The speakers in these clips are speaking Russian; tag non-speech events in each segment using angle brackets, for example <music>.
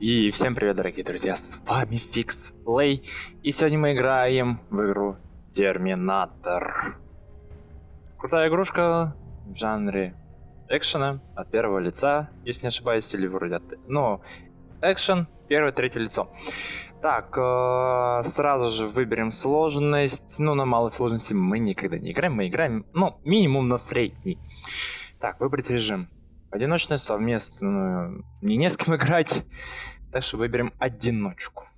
И всем привет, дорогие друзья, с вами Fix Play, и сегодня мы играем в игру Терминатор. Крутая игрушка в жанре экшена от первого лица, если не ошибаюсь, или вроде от... Ну, экшен, первое, третье лицо. Так, э, сразу же выберем сложность. Ну, на малой сложности мы никогда не играем, мы играем, ну, минимум на средний. Так, выбрать режим. Одиночную, совместную, не не с кем играть. Так что выберем одиночку.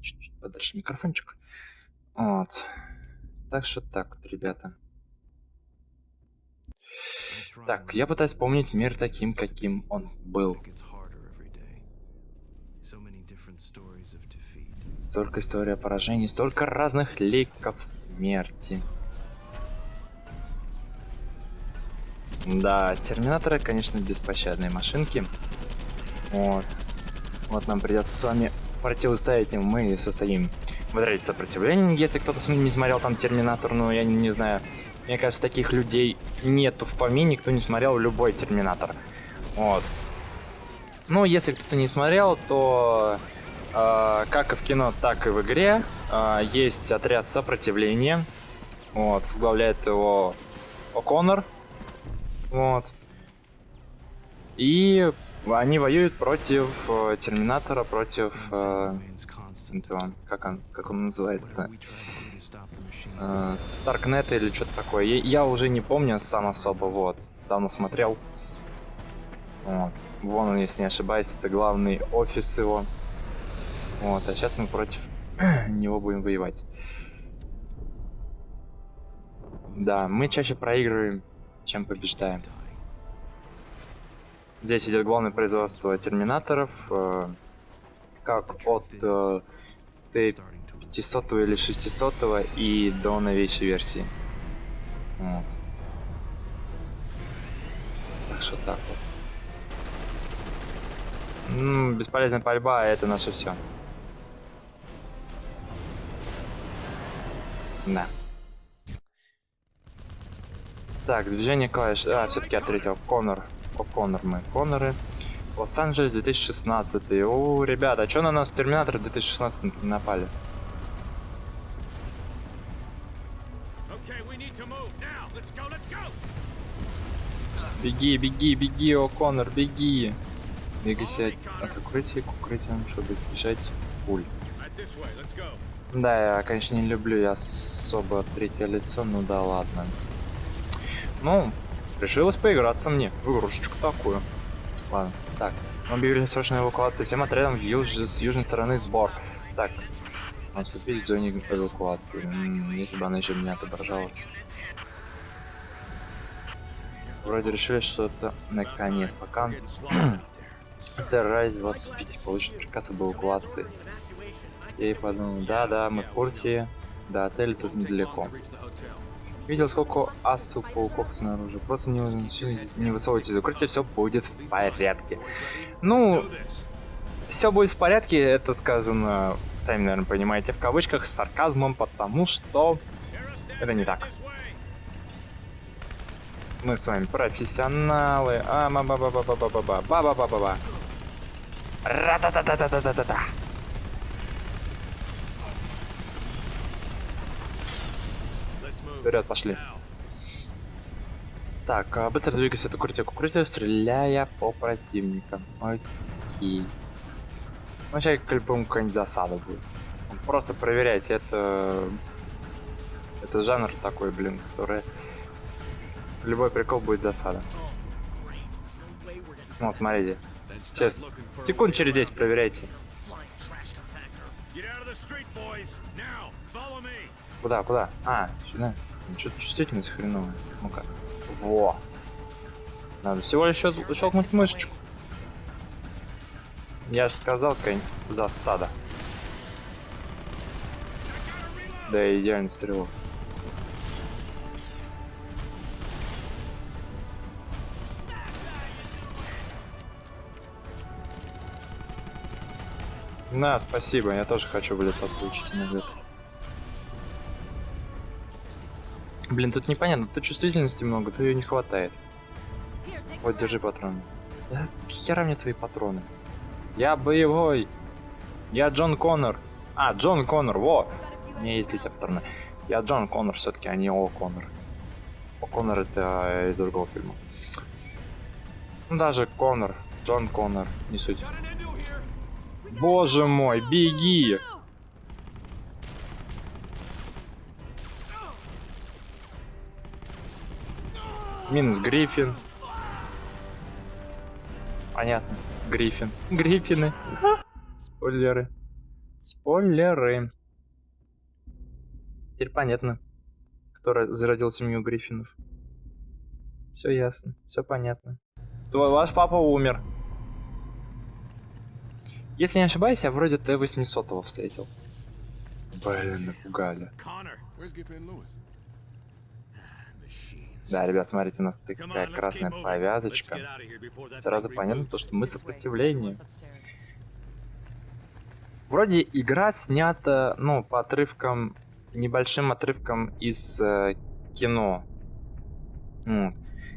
Чуть-чуть подальше микрофончик. Вот. Так что так ребята. Так, я пытаюсь вспомнить мир таким, каким он был. Столько историй поражений, столько разных ликов смерти. Да, терминаторы, конечно, беспощадные машинки. Вот. Вот нам придется с вами противостоять им. Мы состоим в отряде сопротивления, если кто-то не смотрел там Терминатор, ну, я не, знаю. Мне кажется, таких людей нету в помине, кто не смотрел любой Терминатор. Вот. Ну, если кто-то не смотрел, то э, как и в кино, так и в игре э, есть отряд сопротивления. Вот, возглавляет его О'Коннор. Вот. И они воюют против э, Терминатора, против... Э, как, он, как он называется? Э, Старкнета или что-то такое. Я, я уже не помню сам особо, вот. Давно смотрел. Вот. Вон он, если не ошибаюсь, это главный офис его. Вот, а сейчас мы против <clears throat> него будем воевать. Да, мы чаще проигрываем, чем побеждаем. Здесь идет главное производство терминаторов, э, как от э, Т500 или 600 и до новейшей версии. Вот. Так что так вот. Ну, бесполезная пальба, это наше все. Да. Так, движение клавиш. А, все-таки ответил. Конор. О, Конор мы. Коноры. Лос-Анджелес 2016. О, ребята, а что на нас Терминатор 2016 напали? Беги, беги, беги, О, Конор, беги. Двигайся от укрытия к укрытию, чтобы избежать пуль. Да, я, конечно, не люблю я особо третье лицо, ну да ладно. Ну, решилось поиграться мне в игрушечку такую. Ладно, так. Мы объявили срочную эвакуацию всем отрядам юж... с южной стороны сбор. Так, наступить в зоне эвакуации. М -м, если бы она еще меня отображалась. Вроде решили, что это наконец. Пока <clears throat> сэр Райд вас видите, получит приказ об эвакуации. Я и подумал, да-да, мы в курсе. До отеля тут недалеко. Видел, сколько асу пауков снаружи. Просто не, не высовывайтесь из укрытия, все будет в порядке. Ну, все будет в порядке, это сказано, сами, наверное, понимаете, в кавычках, с сарказмом, потому что это не так. Мы с вами профессионалы. А, ба ба ба ба ба ба ба ба ба ба ба ба ба Вперед, пошли. Так, а, быстро двигайся от укрытия к укрытию, стреляя по противникам. Окей. Ну, сейчас по-любому какая-нибудь засада будет. Просто проверяйте, это... Это жанр такой, блин, который... Любой прикол будет засада. Вот, смотрите. Сейчас, секунд через 10 проверяйте. Куда, куда? А, сюда. Что-то чувствительность хреновая. Ну-ка. Во. Надо всего лишь щелкнуть мышечку. Я же сказал, какая засада. Да, идеальный стрелок. На, спасибо, я тоже хочу в лицо получить иногда. Блин, тут непонятно, тут чувствительности много, то ее не хватает. Вот, держи патрон. Да хера мне твои патроны. Я боевой. Я Джон Коннор. А, Джон Коннор, во! Меня есть здесь авторная. Я Джон Коннор, все-таки, а не О Коннор. О Коннор это э, из другого фильма. Ну, даже Коннор, Джон Коннор, не суть. Боже мой, беги! Минус Гриффин. Понятно. Гриффин. Гриффины. Спойлеры. Спойлеры. Теперь понятно, кто зародил семью Гриффинов. Все ясно, все понятно. Твой ваш папа умер. Если не ошибаюсь, я вроде Т-800 встретил. Блин, напугали. Да, ребят, смотрите, у нас такая красная повязочка. Сразу понятно, то, что мы сопротивление. Вроде игра снята, ну, по отрывкам, небольшим отрывкам из э, кино. Вот.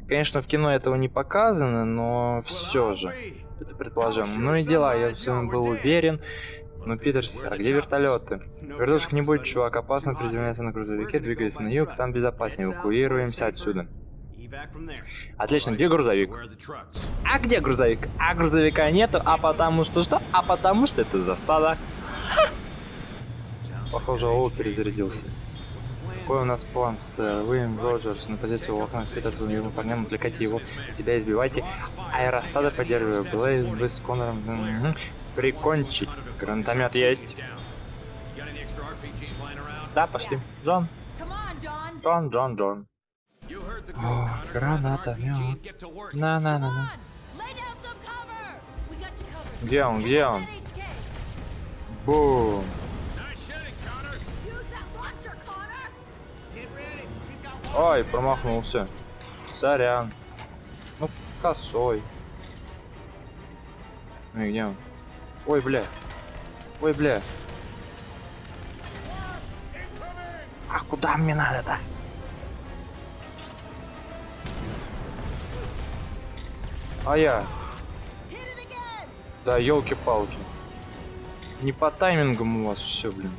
Конечно, в кино этого не показано, но все же. Это предположим. Ну и дела, я в своем был уверен. Ну, Питерс, а где вертолеты? Вертушек не будет, чувак, опасно приземляться на грузовике, двигайся на юг, там безопаснее, эвакуируемся отсюда. Отлично, где грузовик? А где грузовик? А грузовика нету, а потому что что? А потому что это засада. Ха! Похоже, Оу перезарядился. Какой у нас план с э, Уильям Роджерс на позиции у окна Питерса его парням, отвлекайте его, себя избивайте. Аэростада поддерживаю, Блейз с Конором. Прикончить. Гранатомет есть. Да, пошли. Джон. Джон, Джон, Джон. О, гранатомет. На-на-на-на. Где он, где он? Бум. Ой, промахнулся. Сорян. Ну, косой. Ну и где он? Ой, бля. Ой, бля. А куда мне надо-то? А я? Да, елки-палки. Не по таймингам у вас все, блин.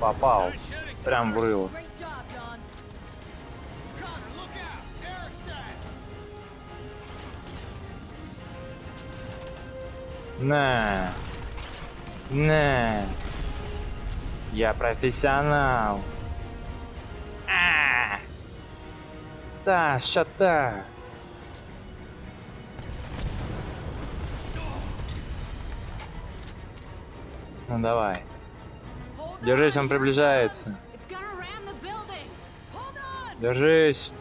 Попал. Прям в На. На. Я профессионал. А. Да, шата. Ну давай. Держись, он приближается. Держись.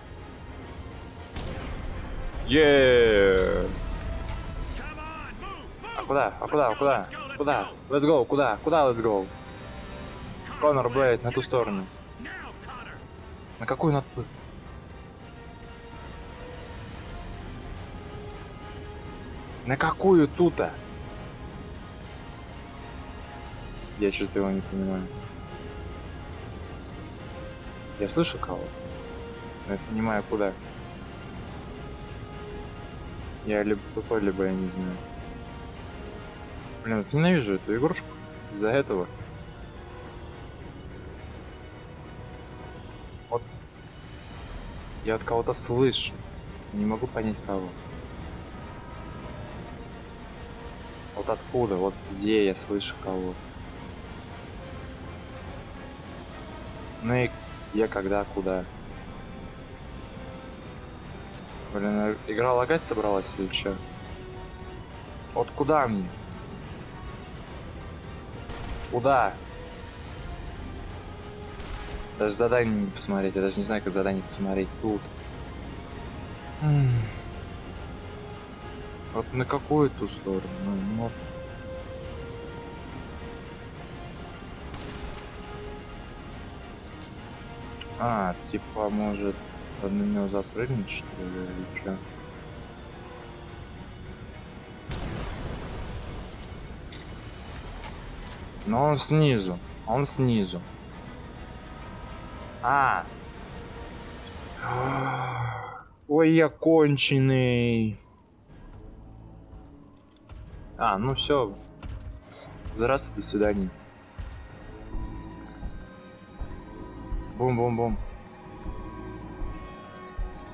Еее. Куда? А куда? А куда? Куда? Let's go. Куда? Куда let's go? Конор Блейд, на ту сторону. На какую надо? На какую тут-то? Я что-то его не понимаю. Я слышу кого? Но я понимаю, куда. Я либо тупой, либо я не знаю. Блин, ненавижу эту игрушку. Из-за этого. Вот. Я от кого-то слышу. Не могу понять кого. Вот откуда, вот где я слышу кого. Ну и где, когда, куда. Блин, игра лагать собралась или что? Вот куда мне? Куда? Даже задание не посмотреть. Я даже не знаю, как задание посмотреть. Тут. Вот на какую ту сторону? Ну, вот. А, типа, может, на него запрыгнуть, что ли, или что? Но он снизу. Он снизу. А. Ой, я конченый. А, ну все. Здравствуй, до свидания. Бум-бум-бум.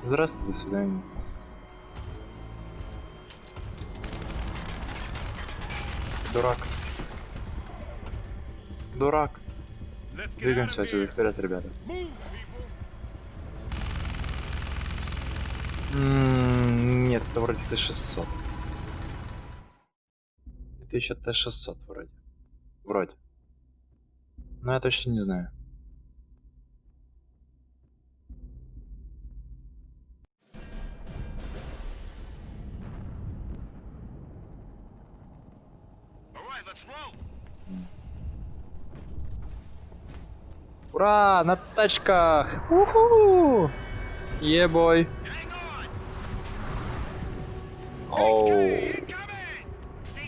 Здравствуй, до свидания. Дурак. Дурак. Двигаемся отсюда вперед, ребята. М, Нет, это вроде Т-600. Это еще Т-600 вроде. Вроде. Но я точно не знаю. Ура, на тачках! Уху! Ебой! Оу,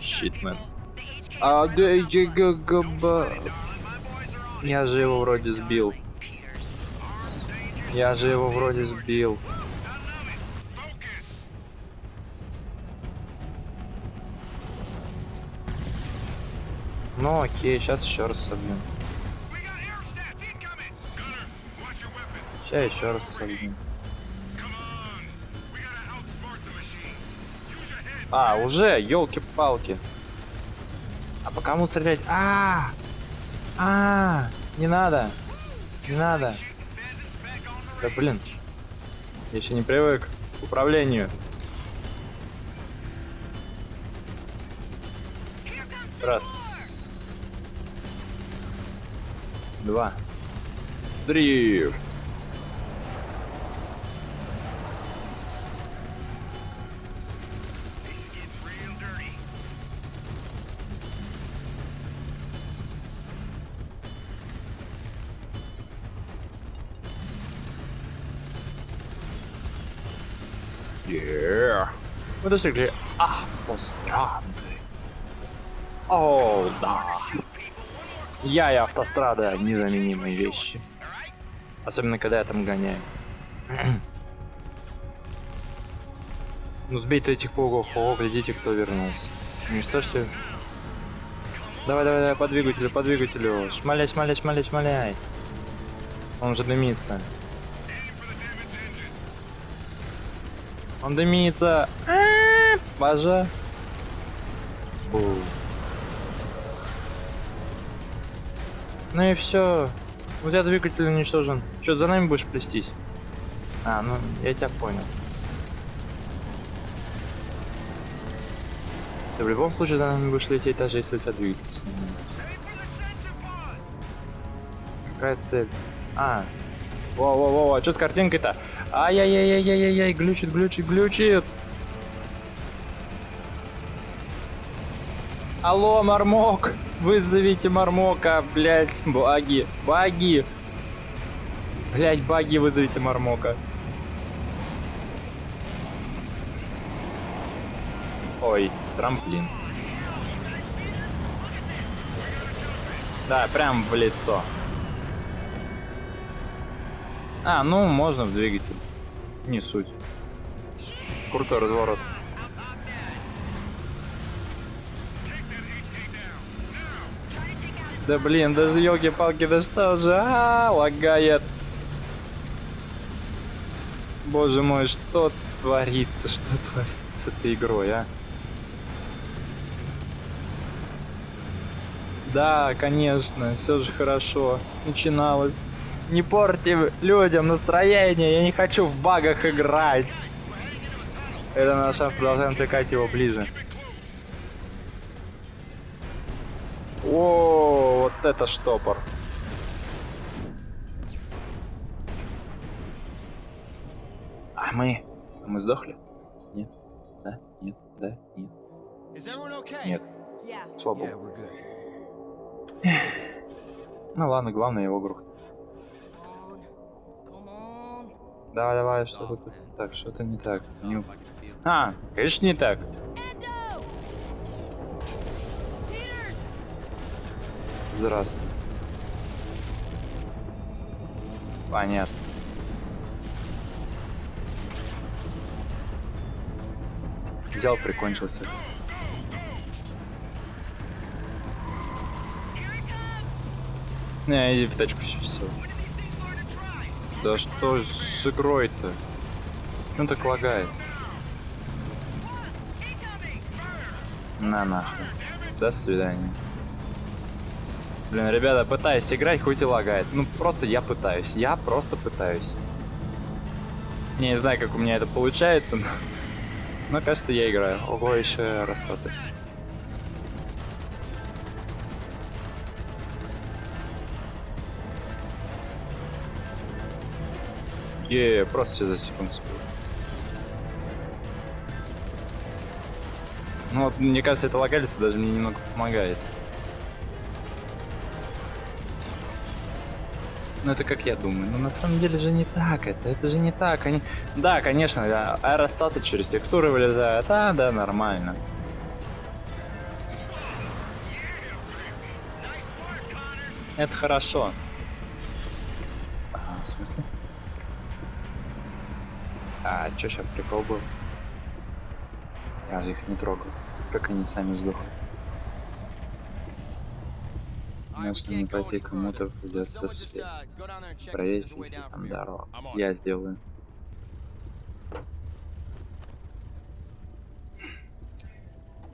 щит, А, я же его вроде сбил. Я же его вроде сбил. Ну окей, сейчас еще раз собьем. Сейчас еще раз собьем. А, уже, елки-палки. А по кому стрелять? А, а, не надо, не надо. Да блин, я еще не привык к управлению. Раз, два, дрифт. Мы достигли автострады. О, да. Я и автострада незаменимые вещи. Особенно, когда я там гоняю. <clears throat> ну, сбейте этих паугов. О, глядите, кто вернулся. Уничтожьте. Давай, давай, давай, по двигателю, по двигателю. Шмаляй, шмаляй, шмаляй, шмаляй. Он же дымится. Он дымится. А, Боже. Бу. Ну и все. У тебя двигатель уничтожен. Что, за нами будешь плестись? А, ну, я тебя понял. Ты в любом случае за нами будешь лететь, даже если у тебя двигатель сломается. Какая цель? А. Во-во-во, а что с картинкой-то? Ай-яй-яй-яй-яй-яй, глючит, глючит, глючит. Алло, Мармок! Вызовите Мармока, блять, баги, баги. Блять, баги, вызовите Мармока. Ой, трамплин. Да, прям в лицо. А, ну, можно в двигатель. Не суть. Крутой разворот. Да блин, даже елки-палки, да что же, а, лагает. Боже мой, что творится, что творится с этой игрой, а? Да, конечно, все же хорошо. Начиналось. Не порти людям настроение, я не хочу в багах играть. Это наш шаг, продолжаем тыкать его ближе. О, вот это штопор. А мы... Мы сдохли? Нет? Да? Нет? Да? Нет? Нет. Слава богу. <sighs> Ну ладно, главное его грохнуть. Давай, давай, что тут так, что-то не так. Не... А, конечно не так. возраста. Понятно. Взял, прикончился. Не, иди в тачку сейчас. Да что с игрой-то? Чем так лагает? На нахуй. До свидания. Блин, ребята, пытаюсь играть, хоть и лагает. Ну, просто я пытаюсь. Я просто пытаюсь. Не знаю, как у меня это получается, но... Но кажется, я играю. Ого, еще растоты. Е, просто все за секунду успел. Ну вот, мне кажется, это локалится даже мне немного помогает. Ну это как я думаю. Но на самом деле же не так это. Это же не так. Они... Да, конечно, да, аэростаты через текстуры вылезают. А, да, нормально. Это хорошо. А, в смысле? А, чё сейчас прикол был? Я же их не трогал. Как они сами сдохли. Нужно не пойти кому-то придется связь. Проверить, если там дорога. Я сделаю.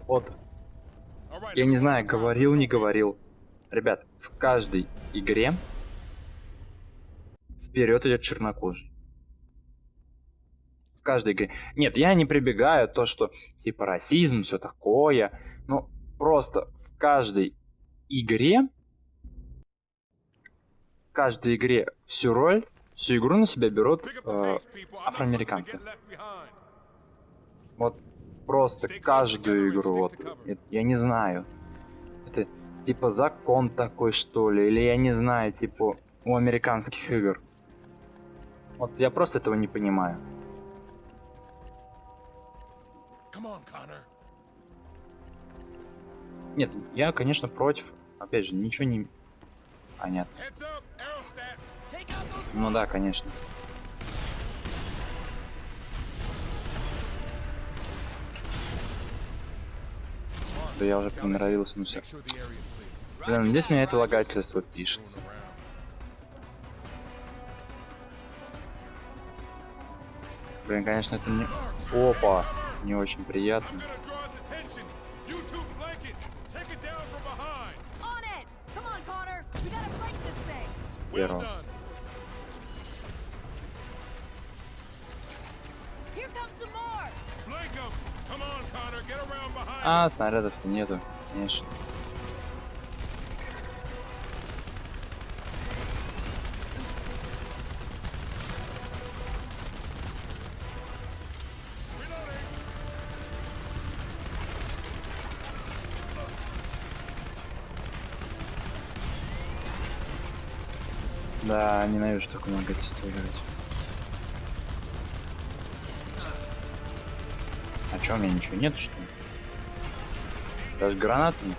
Вот. Я не знаю, говорил, не говорил. Ребят, в каждой игре вперед идет чернокожий. В каждой игре. Нет, я не прибегаю то, что типа расизм, все такое. Ну, просто в каждой игре каждой игре всю роль, всю игру на себя берут э, афроамериканцы. Вот просто каждую игру, вот, я не знаю. Это типа закон такой, что ли, или я не знаю, типа у американских игр. Вот я просто этого не понимаю. Нет, я, конечно, против. Опять же, ничего не... Понятно. Ну да, конечно. Да я уже приноровился, ну все. Блин, здесь меня это лагательство пишется. Блин, конечно, это не... Опа! Не очень приятно. Первого. А, снарядов-то нету, конечно. Да, ненавижу такое многотельство играть. Чё, у меня ничего нет, что ли? Даже гранат нет.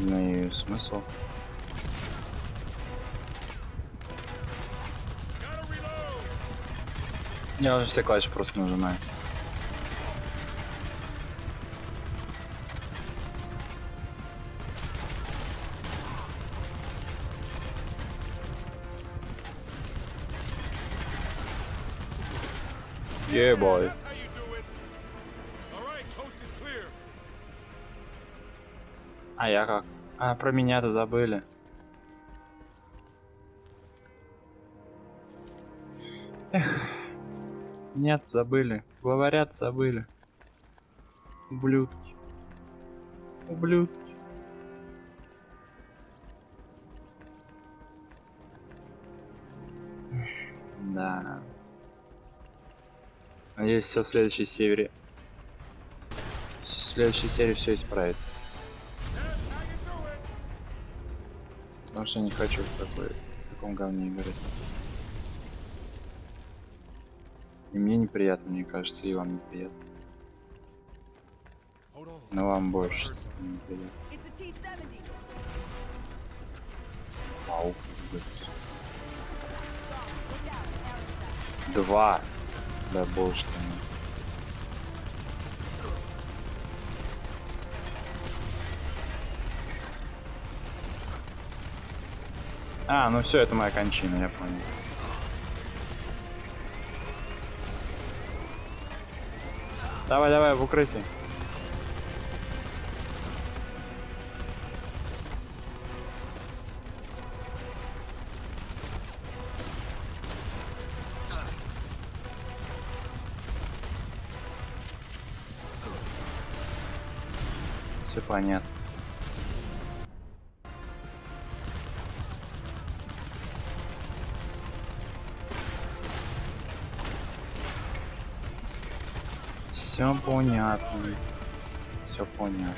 Ну и смысл? Я уже все клавиши просто нажимаю. Yeah, boy. А я как? А, про меня-то забыли. Эх. Нет, забыли. Говорят, забыли. Ублюдки. Ублюдки. Да. Надеюсь, все в следующей серии. В следующей серии все исправится. Потому что я не хочу в, такой, в таком говне играть. И мне неприятно, мне кажется, и вам неприятно. Но вам больше неприятно. Вау. Два. Ты мой. А, ну все, это моя кончина, я понял. Давай, давай, в укрытие. Понятно. Все понятно. Все понятно.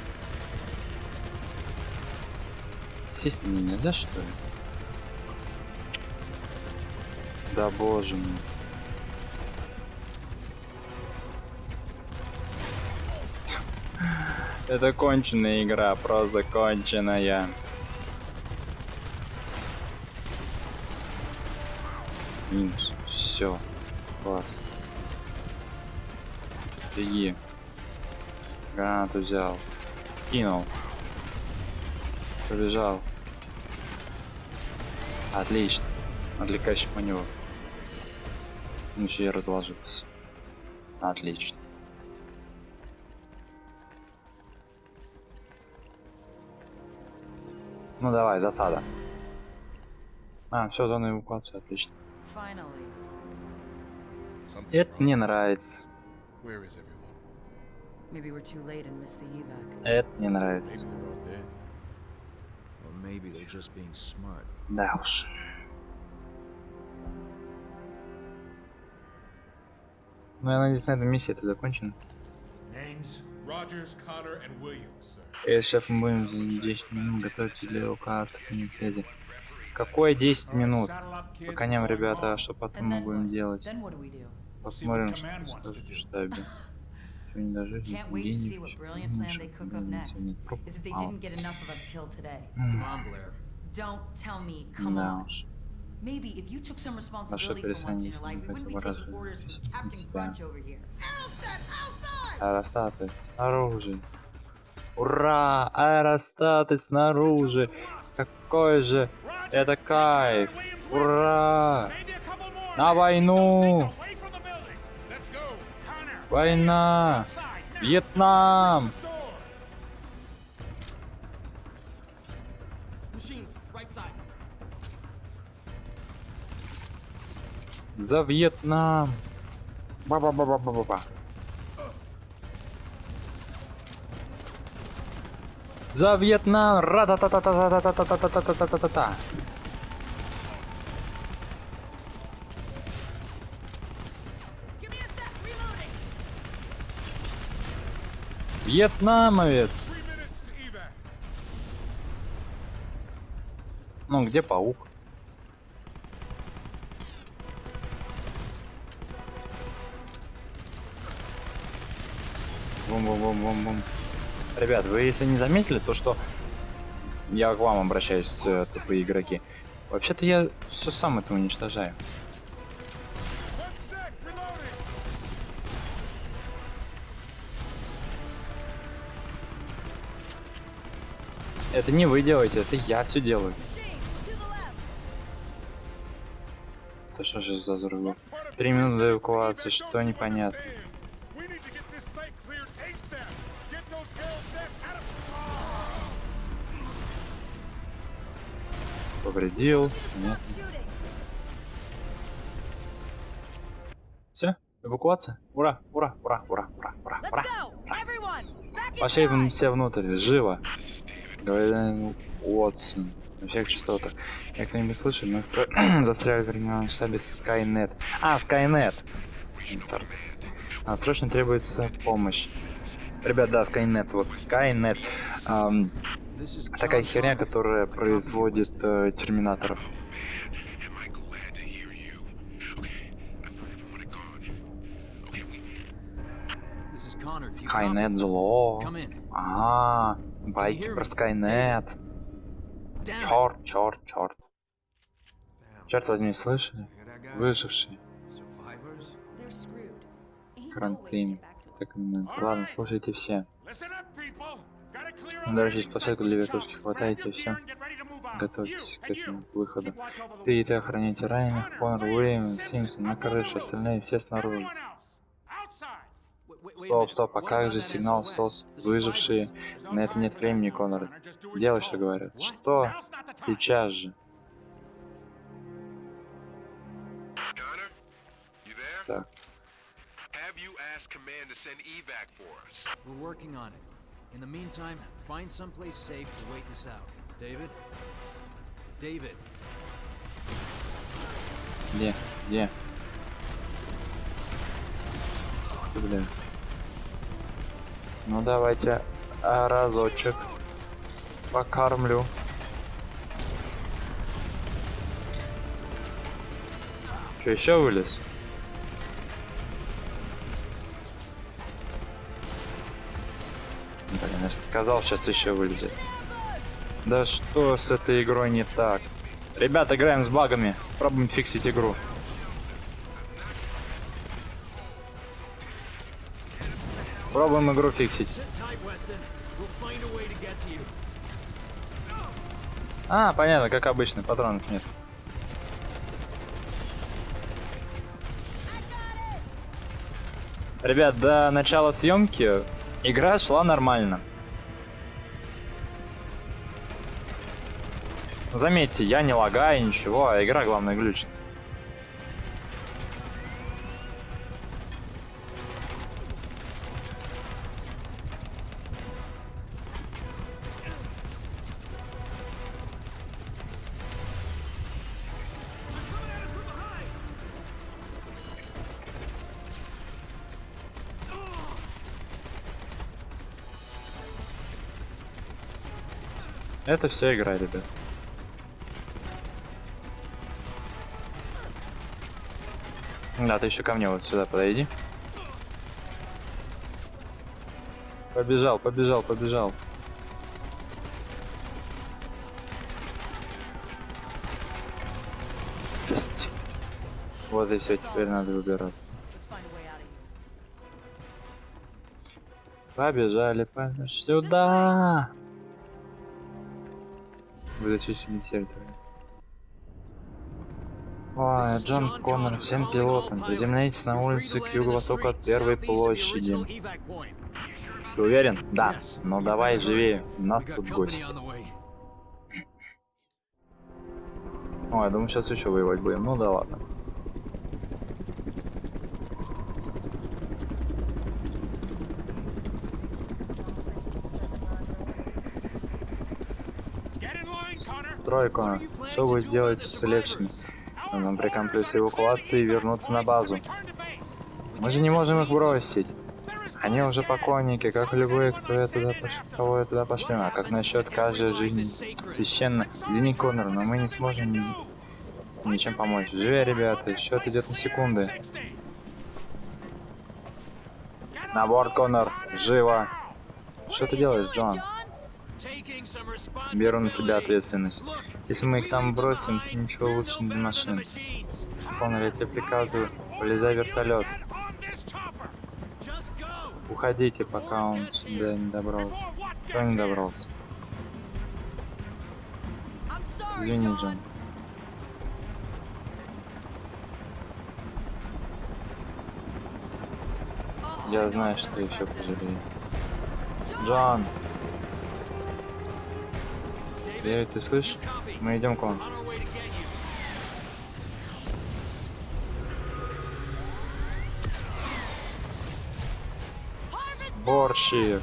Сесть мне нельзя, что ли? Да боже мой. Это конченая игра, просто конченая. Минус. Все. Класс. Беги. Гранату взял. Кинул. Побежал. Отлично. Отвлекающий маневр. Он еще и разложился. Отлично. Ну давай, засада. А, все, зона эвакуации, отлично. Это мне нравится. Это мне нравится. Да уж. Ну, я надеюсь, на этом миссии это закончено. Роджерс, Коннор и Э, шеф, мы будем 10 минут готовить для указ связи. Какое 10 минут? По коням, ребята, а что потом мы будем делать? Посмотрим, что скажут в штабе. Что не даже денег, почему Да уж. Maybe if you took Аэростаты снаружи. Ура! Аэростаты снаружи! Какой же это кайф! Ура! На войну! Война! Вьетнам! За Вьетнам! Ба-ба-ба-ба-ба-ба. За Вьетнам! Ра-та-та-та-та-та-та-та-та-та-та-та-та-та-та. Вьетнамовец! Three minutes to evac. Ну, где паук? Бум-бум-бум-бум-бум. Ребят, вы если не заметили, то что я к вам обращаюсь, э, тупые игроки. Вообще-то я все сам это уничтожаю. Это не вы делаете, это я все делаю. Это что же за взрывы? Три минуты до эвакуации, что непонятно. Повредил. Нет. Все, эвакуация. Ура, ура, ура, ура, ура, ура, ура. Пошли в- все внутрь, живо. Говорит Уотсон. На всех частотах. Я кто-нибудь слышал, мы втро... <clears throat> застряли в временном штабе Skynet. А, Skynet. Старт. А, срочно требуется помощь. Ребят, да, Skynet, вот Skynet. Is такая херня, которая производит э, терминаторов. Скайнет зло. А, -а, байки про Скайнет. Черт, черт, черт. Черт возьми, слышали? Выжившие. Карантин. Так, ладно, слушайте все. Ну, landing площадку sites для вертушки move out. Готовьтесь к этому выходу. Ты и ты охраняйте раненых, Конор, Уильям, Симпсон, на крыше, остальные все снаружи. Стоп, стоп, а как же сигнал? СОС? Выжившие. На это нет времени, Конор. Делай, что говорят. Что? Сейчас же. Так, Have you asked command to send evac for us? We're working on it. In the meantime, find someplace safe to wait this out. David? David, где? Где? Блин. Ну давайте а, разочек покормлю. Че, еще вылез? Блин, я же сказал, сейчас еще вылезет. Да что с этой игрой не так? Ребят, играем с багами. Пробуем фиксить игру. Пробуем игру фиксить. А, понятно, как обычно, патронов нет. Ребят, до начала съемки игра шла нормально. Заметьте, я не лагаю, ничего, а игра, главное, глючит. Это все игра, ребят. Да, ты еще ко мне вот сюда подойди. Побежал, побежал, побежал. Жесть. Вот и все, теперь надо выбираться. Побежали, побежали. Сюда! Вы зачистили территорию. Ой, Джон Коннор, всем пилотам, приземляйтесь на улице к юго-востоку от первой площади. Ты уверен? Да. Ну давай живее, у нас тут гости. Ой, я думаю, сейчас еще воевать будем. Ну да ладно. Get in line, Connor. Тройка, что вы делаете с Лексами? Нам прикомплюсь эвакуации и вернуться на базу. Мы же не можем их бросить. Они уже покойники, как любые, кто я туда пош... кого я туда пошлю. А как насчет каждой жизни священно? Извини, Коннор, но мы не сможем ни- ничем помочь. Живи, ребята, счет идет на секунды. 60. На борт, Коннор, живо. Что ты делаешь, Джон? Беру на себя ответственность. Если мы их там бросим, ничего лучше не для машин. Коннор, я тебе приказываю, полезай в вертолет. Уходите, пока он сюда не добрался. Кто не добрался? Извини. Джон. Я знаю, что еще пожалею. Джон! Эй, ты слышишь? Мы идем к вам. Сборщик!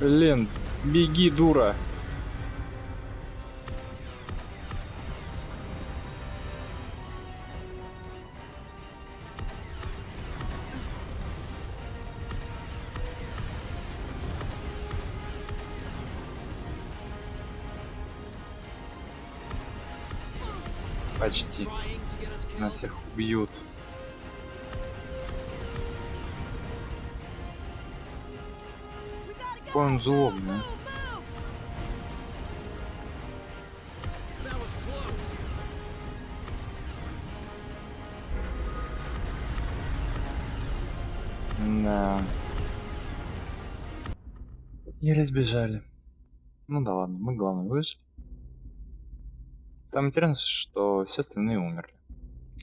Блин, беги, дура! бьют. Какой он злобный. Да. Еле сбежали. Ну да ладно, мы главное выжили. Самое интересное, что все остальные умерли.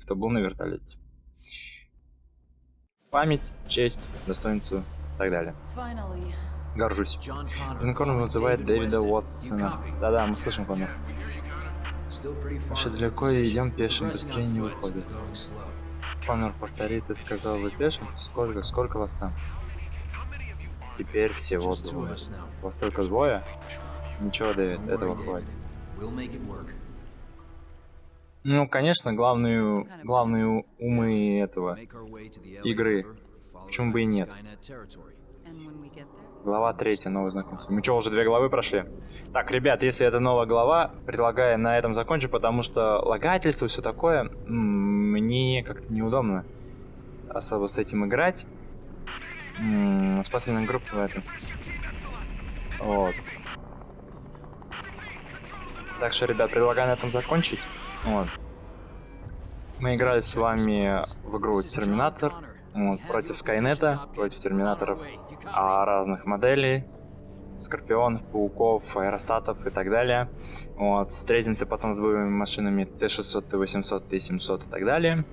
Кто был на вертолете. Память, честь, достоинство и так далее. Finally. Горжусь. Джон Коннор вызывает Дэвида Уотсона. Да-да, мы слышим Коннор. Еще далеко и идем пешим, быстрее не выходит. Коннор повторит, ты сказал, вы пешим? Сколько, сколько вас там? Теперь всего двое. Вас только двое? Ничего, Дэвид, этого хватит. Ну, конечно, главную, главные умы этого. Игры. Почему бы и нет? Глава третья, новое знакомство. Мы что, уже две главы прошли? Так, ребят, если это новая глава, предлагаю на этом закончить, потому что лагательство и все такое, мне как-то неудобно особо с этим играть. Спасательная группа называется. Вот. Так что, ребят, предлагаю на этом закончить. Вот. Мы играли с вами в игру Терминатор. Вот, против Скайнета, против Терминаторов а, разных моделей, Скорпионов, Пауков, Аэростатов и так далее. Вот, встретимся потом с боевыми машинами Т-600, Т-800, Т-700 и так далее.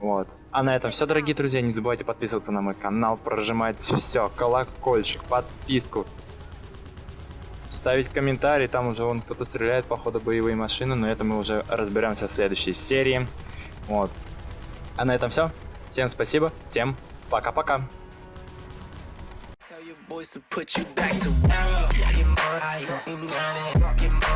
Вот. А на этом все, дорогие друзья. Не забывайте подписываться на мой канал, прожимать все, колокольчик, подписку. Ставить комментарий, там уже вон кто-то стреляет, походу, боевые машины, но это мы уже разберемся в следующей серии. Вот. А на этом все. Всем спасибо, всем пока-пока. Boys to put you back to work. Get money, get money, get money.